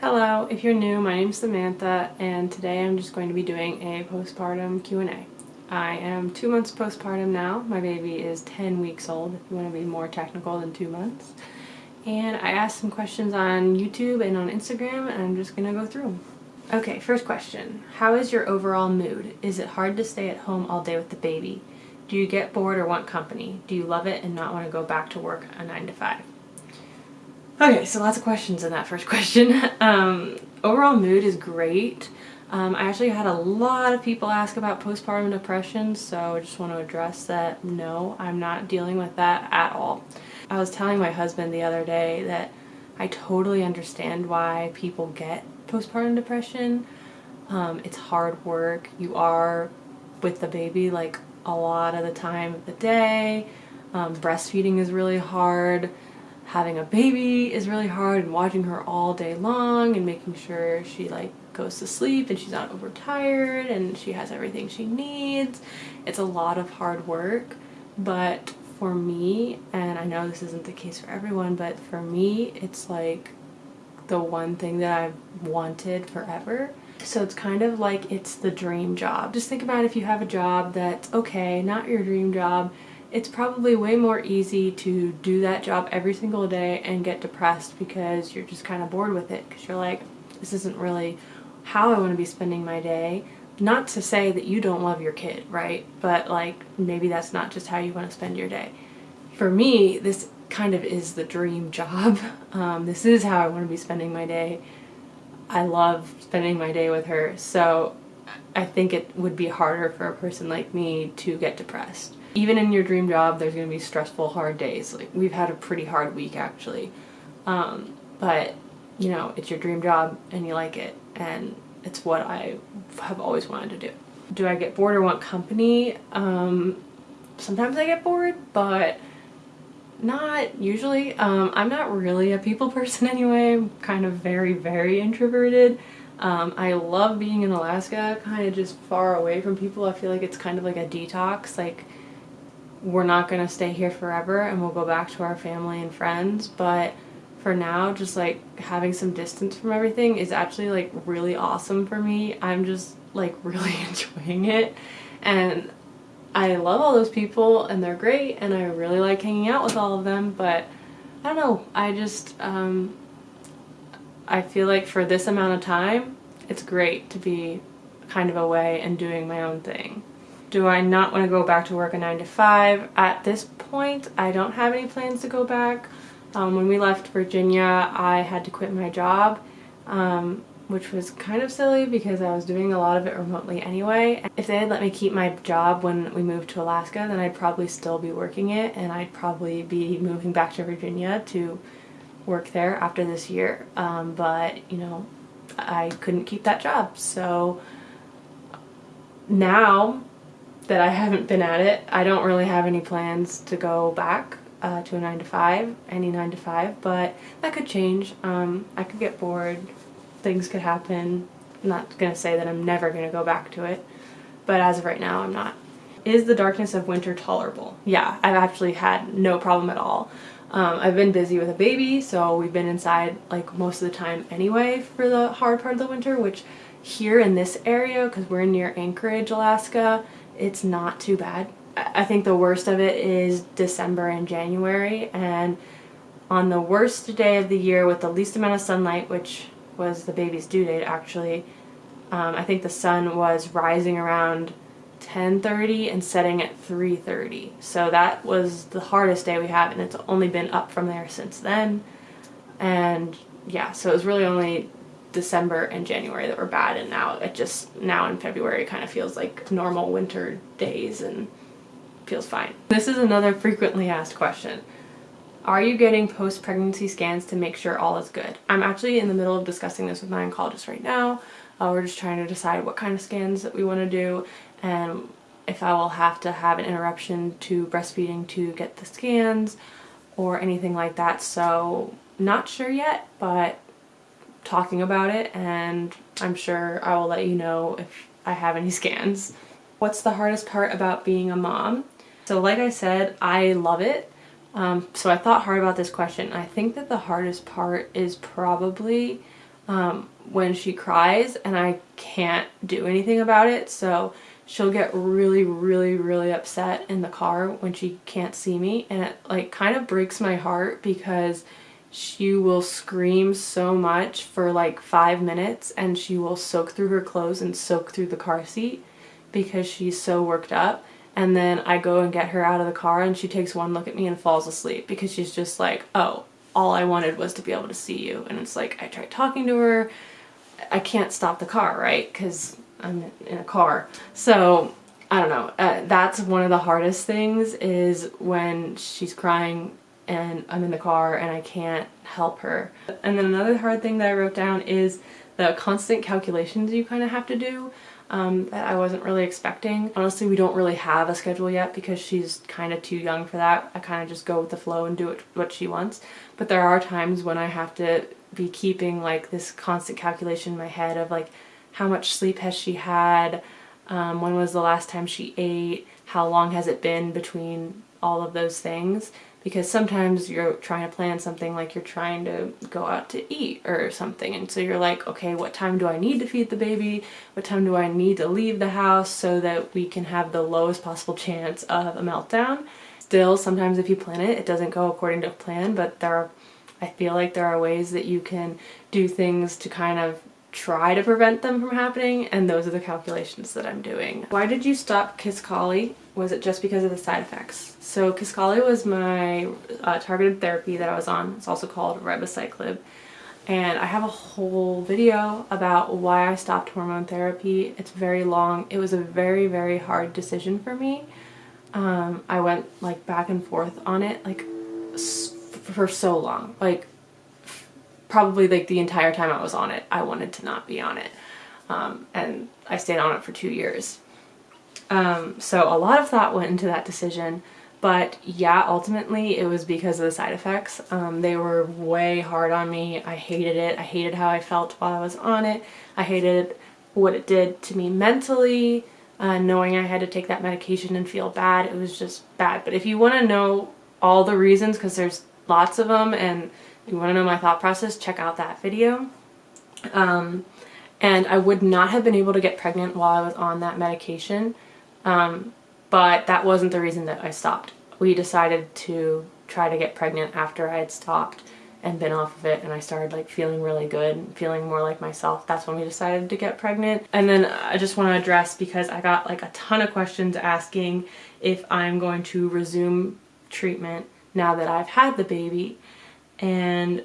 Hello, if you're new, my name's Samantha and today I'm just going to be doing a postpartum Q&A. I am two months postpartum now. My baby is 10 weeks old, if you want to be more technical than two months. And I asked some questions on YouTube and on Instagram and I'm just going to go through them. Okay, first question. How is your overall mood? Is it hard to stay at home all day with the baby? Do you get bored or want company? Do you love it and not want to go back to work a 9 to 5? Okay, so lots of questions in that first question. Um, overall mood is great. Um, I actually had a lot of people ask about postpartum depression, so I just want to address that no, I'm not dealing with that at all. I was telling my husband the other day that I totally understand why people get postpartum depression. Um, it's hard work. You are with the baby like a lot of the time of the day. Um, breastfeeding is really hard having a baby is really hard and watching her all day long and making sure she like goes to sleep and she's not overtired and she has everything she needs. It's a lot of hard work, but for me, and I know this isn't the case for everyone, but for me, it's like the one thing that I've wanted forever. So it's kind of like it's the dream job. Just think about if you have a job that's okay, not your dream job, it's probably way more easy to do that job every single day and get depressed because you're just kind of bored with it because you're like this isn't really how I want to be spending my day. Not to say that you don't love your kid right? But like maybe that's not just how you want to spend your day. For me this kind of is the dream job. Um, this is how I want to be spending my day. I love spending my day with her so I think it would be harder for a person like me to get depressed even in your dream job, there's going to be stressful, hard days. Like, we've had a pretty hard week, actually. Um, but, you know, it's your dream job and you like it. And it's what I have always wanted to do. Do I get bored or want company? Um, sometimes I get bored, but not usually. Um, I'm not really a people person anyway. I'm kind of very, very introverted. Um, I love being in Alaska, kind of just far away from people. I feel like it's kind of like a detox. Like, we're not going to stay here forever and we'll go back to our family and friends but for now just like having some distance from everything is actually like really awesome for me. I'm just like really enjoying it. And i love all those people and they're great and i really like hanging out with all of them but i don't know. I just um i feel like for this amount of time it's great to be kind of away and doing my own thing do I not want to go back to work a 9 to 5? At this point, I don't have any plans to go back. Um, when we left Virginia, I had to quit my job, um, which was kind of silly because I was doing a lot of it remotely anyway. If they had let me keep my job when we moved to Alaska, then I'd probably still be working it and I'd probably be moving back to Virginia to work there after this year. Um, but, you know, I couldn't keep that job. So now that I haven't been at it. I don't really have any plans to go back uh, to a 9 to 5, any 9 to 5, but that could change. Um, I could get bored, things could happen. I'm not going to say that I'm never going to go back to it, but as of right now, I'm not. Is the darkness of winter tolerable? Yeah, I've actually had no problem at all. Um, I've been busy with a baby, so we've been inside like most of the time anyway for the hard part of the winter, which here in this area, because we're near Anchorage, Alaska, it's not too bad. I think the worst of it is December and January and on the worst day of the year with the least amount of sunlight, which was the baby's due date actually, um, I think the sun was rising around 10.30 and setting at 3.30. So that was the hardest day we had and it's only been up from there since then. And yeah, so it was really only December and January that were bad and now it just now in February kind of feels like normal winter days and feels fine. This is another frequently asked question. Are you getting post-pregnancy scans to make sure all is good? I'm actually in the middle of discussing this with my oncologist right now. Uh, we're just trying to decide what kind of scans that we want to do and if I will have to have an interruption to breastfeeding to get the scans or anything like that. So not sure yet, but talking about it and I'm sure I will let you know if I have any scans. What's the hardest part about being a mom? So like I said, I love it. Um, so I thought hard about this question. I think that the hardest part is probably um, when she cries and I can't do anything about it. So she'll get really, really, really upset in the car when she can't see me. And it like kind of breaks my heart because she will scream so much for like five minutes and she will soak through her clothes and soak through the car seat because she's so worked up. And then I go and get her out of the car and she takes one look at me and falls asleep because she's just like oh all I wanted was to be able to see you. And it's like I tried talking to her. I can't stop the car right? Because I'm in a car. So I don't know. Uh, that's one of the hardest things is when she's crying and I'm in the car and I can't help her. And then another hard thing that I wrote down is the constant calculations you kind of have to do um, that I wasn't really expecting. Honestly, we don't really have a schedule yet because she's kind of too young for that. I kind of just go with the flow and do it, what she wants. But there are times when I have to be keeping like this constant calculation in my head of like how much sleep has she had, um, when was the last time she ate, how long has it been between all of those things because sometimes you're trying to plan something like you're trying to go out to eat or something and so you're like okay what time do I need to feed the baby what time do I need to leave the house so that we can have the lowest possible chance of a meltdown still sometimes if you plan it it doesn't go according to plan but there are I feel like there are ways that you can do things to kind of try to prevent them from happening and those are the calculations that I'm doing. Why did you stop Kisqali? Was it just because of the side effects? So Kisqali was my uh, targeted therapy that I was on. It's also called ribociclib. And I have a whole video about why I stopped hormone therapy. It's very long. It was a very, very hard decision for me. Um, I went like back and forth on it like for so long. Like probably like the entire time I was on it, I wanted to not be on it. Um, and I stayed on it for two years. Um, so a lot of thought went into that decision, but yeah, ultimately it was because of the side effects. Um, they were way hard on me. I hated it. I hated how I felt while I was on it. I hated what it did to me mentally, uh, knowing I had to take that medication and feel bad. It was just bad. But if you want to know all the reasons, because there's lots of them and you want to know my thought process, check out that video. Um, and I would not have been able to get pregnant while I was on that medication, um, but that wasn't the reason that I stopped. We decided to try to get pregnant after I had stopped and been off of it and I started like feeling really good feeling more like myself. That's when we decided to get pregnant. And then I just want to address because I got like a ton of questions asking if I'm going to resume treatment now that I've had the baby. And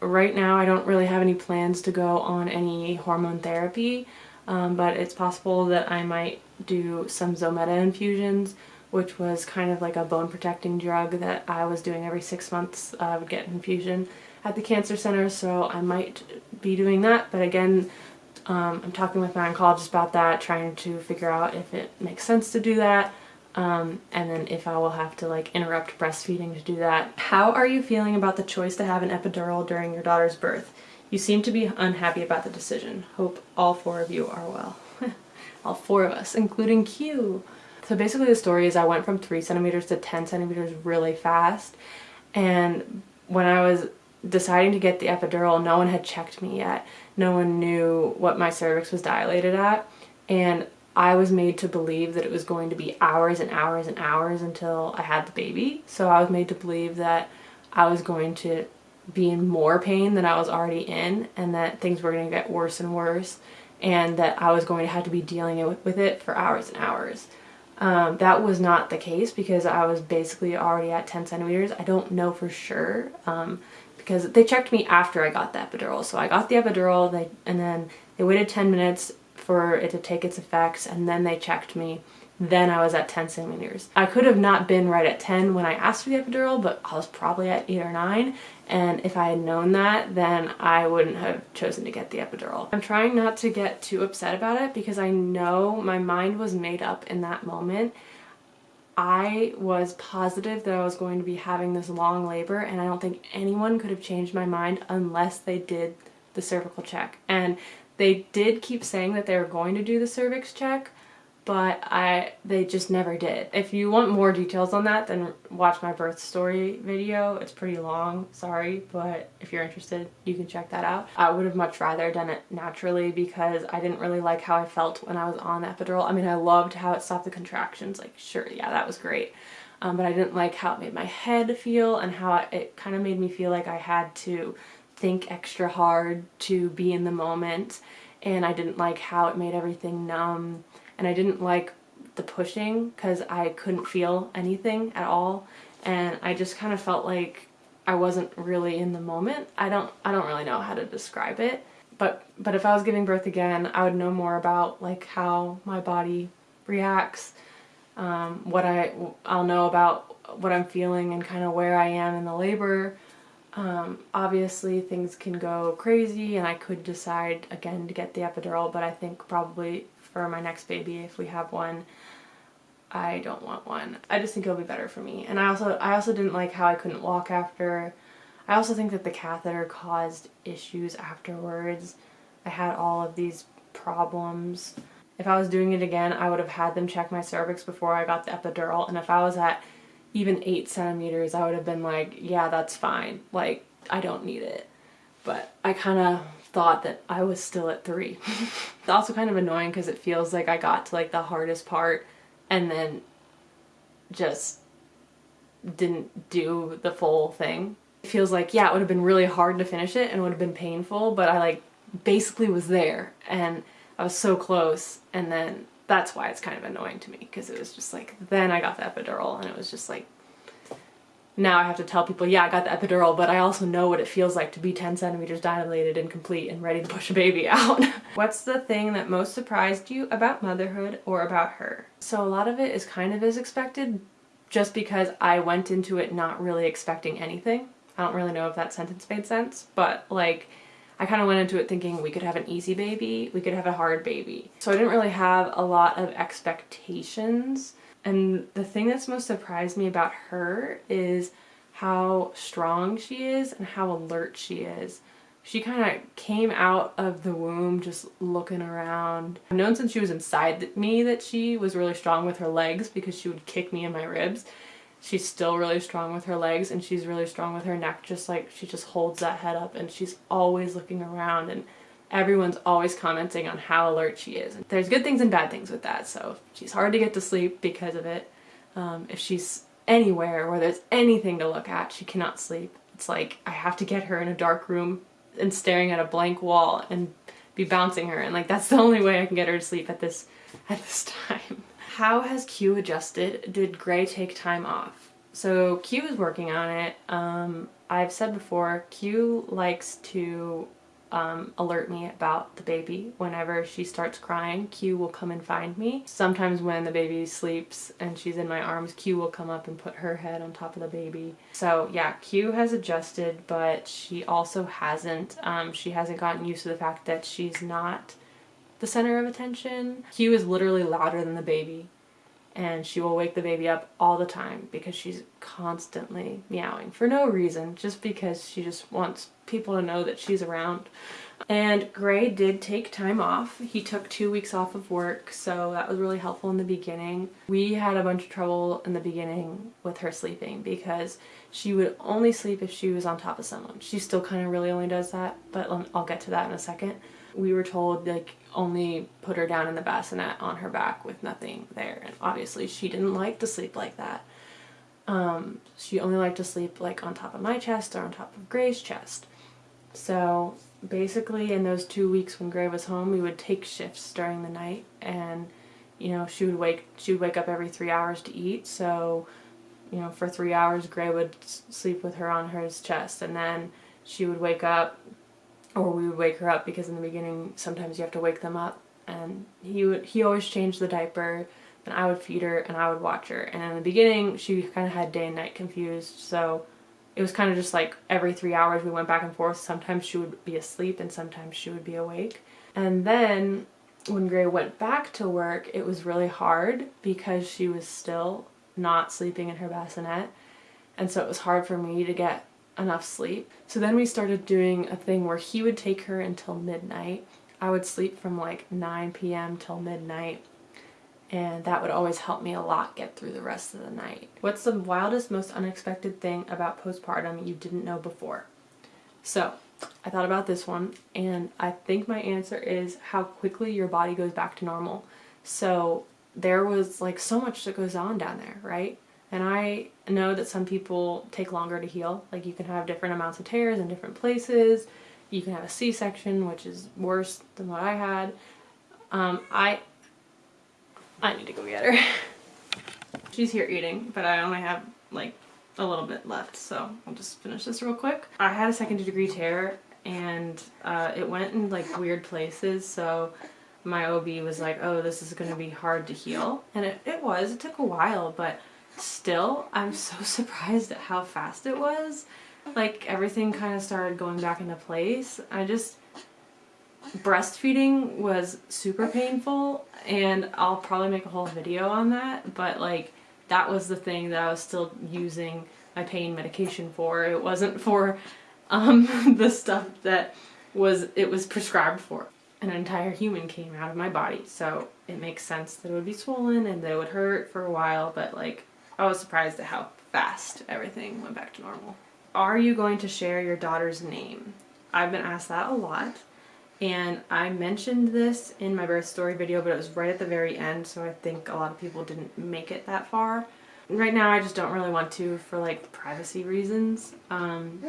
right now I don't really have any plans to go on any hormone therapy um, but it's possible that I might do some Zometa infusions which was kind of like a bone protecting drug that I was doing every six months I would get an infusion at the cancer center so I might be doing that but again um, I'm talking with my oncologist about that trying to figure out if it makes sense to do that um, and then if I will have to like interrupt breastfeeding to do that. How are you feeling about the choice to have an epidural during your daughter's birth? You seem to be unhappy about the decision. Hope all four of you are well. all four of us, including Q. So basically the story is I went from 3 centimeters to 10 centimeters really fast and when I was deciding to get the epidural no one had checked me yet. No one knew what my cervix was dilated at and I was made to believe that it was going to be hours and hours and hours until I had the baby. So I was made to believe that I was going to be in more pain than I was already in and that things were going to get worse and worse and that I was going to have to be dealing with it for hours and hours. Um, that was not the case because I was basically already at 10 centimeters. I don't know for sure um, because they checked me after I got the epidural. So I got the epidural they, and then they waited 10 minutes for it to take its effects and then they checked me then I was at 10 centimeters. I could have not been right at 10 when I asked for the epidural, but I was probably at 8 or 9, and if I had known that, then I wouldn't have chosen to get the epidural. I'm trying not to get too upset about it because I know my mind was made up in that moment. I was positive that I was going to be having this long labor, and I don't think anyone could have changed my mind unless they did the cervical check. And they did keep saying that they were going to do the cervix check, but I they just never did. If you want more details on that, then watch my birth story video. It's pretty long, sorry, but if you're interested, you can check that out. I would have much rather done it naturally because I didn't really like how I felt when I was on epidural. I mean, I loved how it stopped the contractions. Like, sure, yeah, that was great. Um, but I didn't like how it made my head feel and how it kind of made me feel like I had to think extra hard to be in the moment and I didn't like how it made everything numb and I didn't like the pushing because I couldn't feel anything at all. And I just kind of felt like I wasn't really in the moment. I don't I don't really know how to describe it. But but if I was giving birth again I would know more about like how my body reacts um, what I I'll know about what I'm feeling and kind of where I am in the labor um, obviously things can go crazy and I could decide again to get the epidural but I think probably for my next baby if we have one I don't want one. I just think it'll be better for me and I also I also didn't like how I couldn't walk after. I also think that the catheter caused issues afterwards. I had all of these problems. If I was doing it again I would have had them check my cervix before I got the epidural and if I was at even eight centimeters, I would have been like, yeah, that's fine. Like, I don't need it. But I kind of thought that I was still at three. it's also kind of annoying because it feels like I got to like the hardest part and then just didn't do the full thing. It feels like, yeah, it would have been really hard to finish it and would have been painful, but I like basically was there and I was so close and then that's why it's kind of annoying to me because it was just like then I got the epidural and it was just like now I have to tell people yeah I got the epidural but I also know what it feels like to be 10 centimeters dilated and complete and ready to push a baby out. What's the thing that most surprised you about motherhood or about her? So a lot of it is kind of as expected just because I went into it not really expecting anything. I don't really know if that sentence made sense but like I kind of went into it thinking we could have an easy baby, we could have a hard baby. So I didn't really have a lot of expectations. And the thing that's most surprised me about her is how strong she is and how alert she is. She kind of came out of the womb just looking around. I've known since she was inside me that she was really strong with her legs because she would kick me in my ribs she's still really strong with her legs and she's really strong with her neck just like she just holds that head up and she's always looking around and everyone's always commenting on how alert she is. And there's good things and bad things with that so she's hard to get to sleep because of it. Um, if she's anywhere where there's anything to look at she cannot sleep. It's like I have to get her in a dark room and staring at a blank wall and be bouncing her and like that's the only way I can get her to sleep at this at this time. How has Q adjusted? Did Gray take time off? So Q is working on it. Um, I've said before, Q likes to um, alert me about the baby. Whenever she starts crying, Q will come and find me. Sometimes when the baby sleeps and she's in my arms, Q will come up and put her head on top of the baby. So yeah, Q has adjusted, but she also hasn't. Um, she hasn't gotten used to the fact that she's not the center of attention. Q is literally louder than the baby and she will wake the baby up all the time because she's constantly meowing for no reason, just because she just wants people to know that she's around. And Gray did take time off. He took two weeks off of work, so that was really helpful in the beginning. We had a bunch of trouble in the beginning with her sleeping because she would only sleep if she was on top of someone. She still kind of really only does that, but um, I'll get to that in a second we were told like only put her down in the bassinet on her back with nothing there and obviously she didn't like to sleep like that. Um, she only liked to sleep like on top of my chest or on top of Gray's chest. So basically in those two weeks when Gray was home we would take shifts during the night and you know she would wake she would wake up every three hours to eat so you know for three hours Gray would sleep with her on her chest and then she would wake up or we would wake her up because in the beginning sometimes you have to wake them up. And he would he always changed the diaper and I would feed her and I would watch her. And in the beginning she kind of had day and night confused. So it was kind of just like every three hours we went back and forth. Sometimes she would be asleep and sometimes she would be awake. And then when Gray went back to work it was really hard because she was still not sleeping in her bassinet. And so it was hard for me to get enough sleep. So then we started doing a thing where he would take her until midnight. I would sleep from like 9 p.m. till midnight and that would always help me a lot get through the rest of the night. What's the wildest, most unexpected thing about postpartum you didn't know before? So, I thought about this one, and I think my answer is how quickly your body goes back to normal. So, there was like so much that goes on down there, right? And I know that some people take longer to heal. Like you can have different amounts of tears in different places. You can have a C-section, which is worse than what I had. Um, I I need to go get her. She's here eating, but I only have like a little bit left, so I'll just finish this real quick. I had a second degree tear and uh, it went in like weird places, so my OB was like, oh, this is to be hard to heal. And it, it was. It took a while, but still, I'm so surprised at how fast it was. Like, everything kind of started going back into place. I just... Breastfeeding was super painful, and I'll probably make a whole video on that, but like, that was the thing that I was still using my pain medication for. It wasn't for um, the stuff that was it was prescribed for an entire human came out of my body. So it makes sense that it would be swollen and that it would hurt for a while, but like I was surprised at how fast everything went back to normal. Are you going to share your daughter's name? I've been asked that a lot and I mentioned this in my birth story video but it was right at the very end so I think a lot of people didn't make it that far. Right now I just don't really want to for like privacy reasons. Um,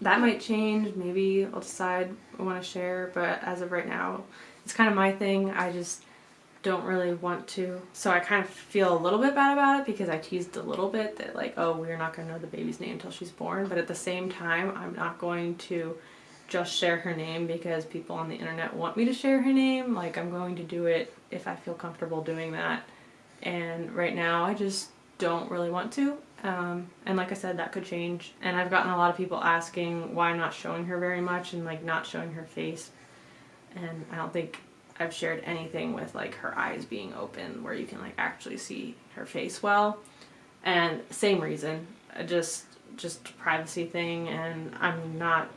that might change. Maybe I'll decide I want to share, but as of right now, it's kind of my thing. I just don't really want to. So I kind of feel a little bit bad about it because I teased a little bit that like, oh, we're not going to know the baby's name until she's born. But at the same time, I'm not going to just share her name because people on the internet want me to share her name. Like I'm going to do it if I feel comfortable doing that. And right now I just don't really want to. Um, and like I said, that could change. And I've gotten a lot of people asking why I'm not showing her very much and like not showing her face. And I don't think I've shared anything with like her eyes being open where you can like actually see her face well. And same reason, just just privacy thing and I'm not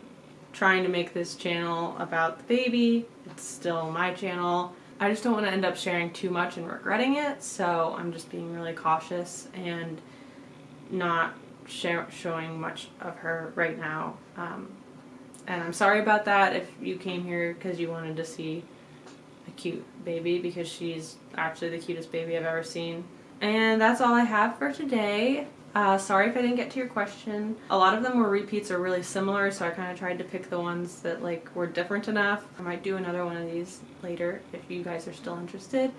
trying to make this channel about the baby. It's still my channel. I just don't want to end up sharing too much and regretting it, so I'm just being really cautious and not showing much of her right now. Um, and I'm sorry about that if you came here because you wanted to see cute baby because she's actually the cutest baby I've ever seen. And that's all I have for today. Uh, sorry if I didn't get to your question. A lot of them were repeats or really similar, so I kind of tried to pick the ones that like were different enough. I might do another one of these later if you guys are still interested.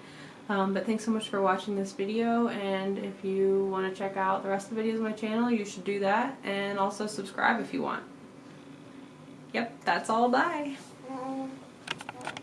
Um, but thanks so much for watching this video and if you want to check out the rest of the videos on my channel you should do that and also subscribe if you want. Yep, that's all. Bye!